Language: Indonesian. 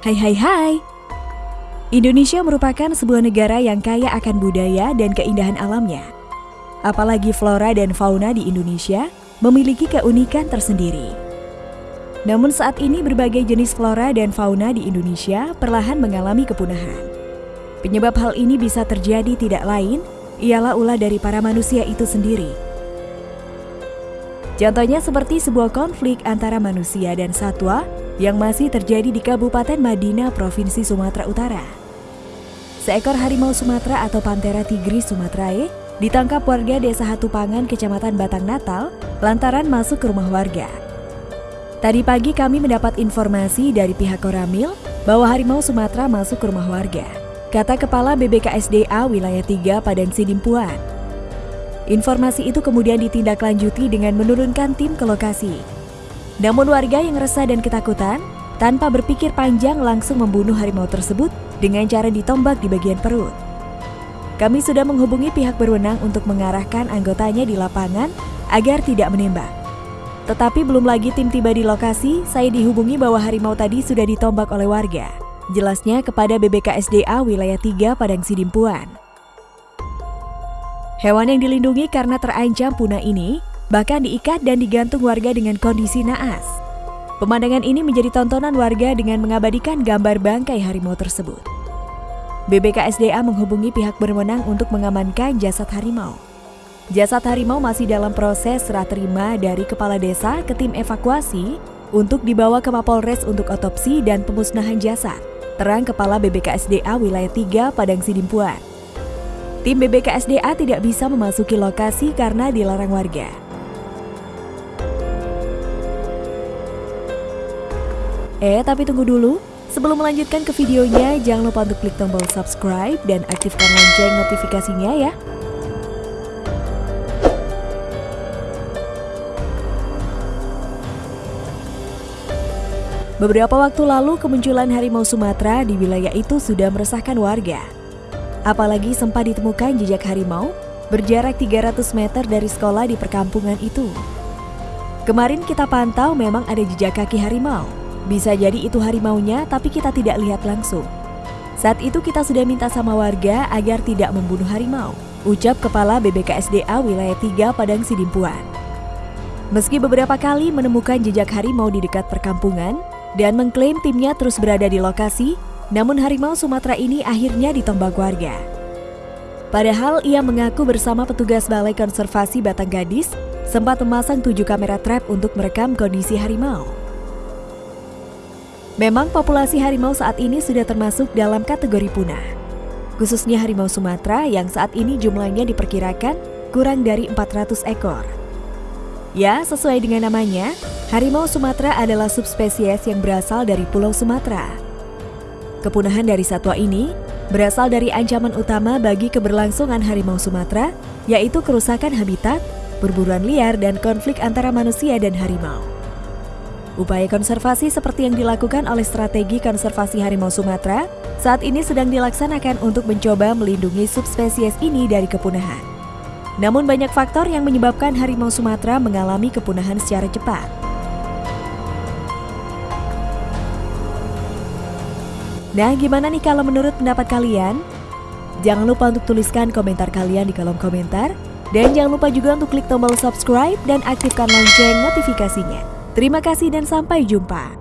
Hai hai hai. Indonesia merupakan sebuah negara yang kaya akan budaya dan keindahan alamnya. Apalagi flora dan fauna di Indonesia memiliki keunikan tersendiri. Namun saat ini berbagai jenis flora dan fauna di Indonesia perlahan mengalami kepunahan. Penyebab hal ini bisa terjadi tidak lain ialah ulah dari para manusia itu sendiri. Contohnya seperti sebuah konflik antara manusia dan satwa yang masih terjadi di Kabupaten Madinah, Provinsi Sumatera Utara. Seekor harimau Sumatera atau Panthera tigris sumatrae ditangkap warga Desa Hatupangan, Kecamatan Batang Natal, lantaran masuk ke rumah warga. Tadi pagi kami mendapat informasi dari pihak Koramil bahwa harimau Sumatera masuk ke rumah warga. Kata Kepala BBKSDA Wilayah 3 Padang Sidimpuan. Informasi itu kemudian ditindaklanjuti dengan menurunkan tim ke lokasi. Namun warga yang resah dan ketakutan, tanpa berpikir panjang langsung membunuh harimau tersebut dengan cara ditombak di bagian perut. Kami sudah menghubungi pihak berwenang untuk mengarahkan anggotanya di lapangan agar tidak menembak. Tetapi belum lagi tim tiba di lokasi, saya dihubungi bahwa harimau tadi sudah ditombak oleh warga. Jelasnya kepada BBKSDA Wilayah 3 Padang Sidimpuan. Hewan yang dilindungi karena terancam punah ini bahkan diikat dan digantung warga dengan kondisi naas. Pemandangan ini menjadi tontonan warga dengan mengabadikan gambar bangkai harimau tersebut. BBKSDA menghubungi pihak berwenang untuk mengamankan jasad harimau. Jasad harimau masih dalam proses serah terima dari kepala desa ke tim evakuasi untuk dibawa ke Mapolres untuk otopsi dan pemusnahan jasad. Terang Kepala BBKSDA Wilayah 3 Padang Sidimpuan. Tim BBKSDA tidak bisa memasuki lokasi karena dilarang warga. Eh, tapi tunggu dulu. Sebelum melanjutkan ke videonya, jangan lupa untuk klik tombol subscribe dan aktifkan lonceng notifikasinya ya. Beberapa waktu lalu kemunculan harimau Sumatera di wilayah itu sudah meresahkan warga. Apalagi sempat ditemukan jejak harimau berjarak 300 meter dari sekolah di perkampungan itu. Kemarin kita pantau memang ada jejak kaki harimau, bisa jadi itu harimaunya, tapi kita tidak lihat langsung. Saat itu kita sudah minta sama warga agar tidak membunuh harimau, ucap Kepala BBKSDA Wilayah 3 Padang Sidimpuan. Meski beberapa kali menemukan jejak harimau di dekat perkampungan dan mengklaim timnya terus berada di lokasi, namun harimau Sumatera ini akhirnya ditombak warga. Padahal ia mengaku bersama petugas Balai Konservasi Batang Gadis sempat memasang tujuh kamera trap untuk merekam kondisi harimau. Memang populasi harimau saat ini sudah termasuk dalam kategori punah. Khususnya harimau Sumatera yang saat ini jumlahnya diperkirakan kurang dari 400 ekor. Ya, sesuai dengan namanya, harimau Sumatera adalah subspesies yang berasal dari Pulau Sumatera. Kepunahan dari satwa ini berasal dari ancaman utama bagi keberlangsungan harimau Sumatera, yaitu kerusakan habitat, perburuan liar, dan konflik antara manusia dan harimau. Upaya konservasi seperti yang dilakukan oleh Strategi Konservasi Harimau Sumatera saat ini sedang dilaksanakan untuk mencoba melindungi subspesies ini dari kepunahan. Namun banyak faktor yang menyebabkan harimau Sumatera mengalami kepunahan secara cepat. Nah, gimana nih kalau menurut pendapat kalian? Jangan lupa untuk tuliskan komentar kalian di kolom komentar. Dan jangan lupa juga untuk klik tombol subscribe dan aktifkan lonceng notifikasinya. Terima kasih dan sampai jumpa.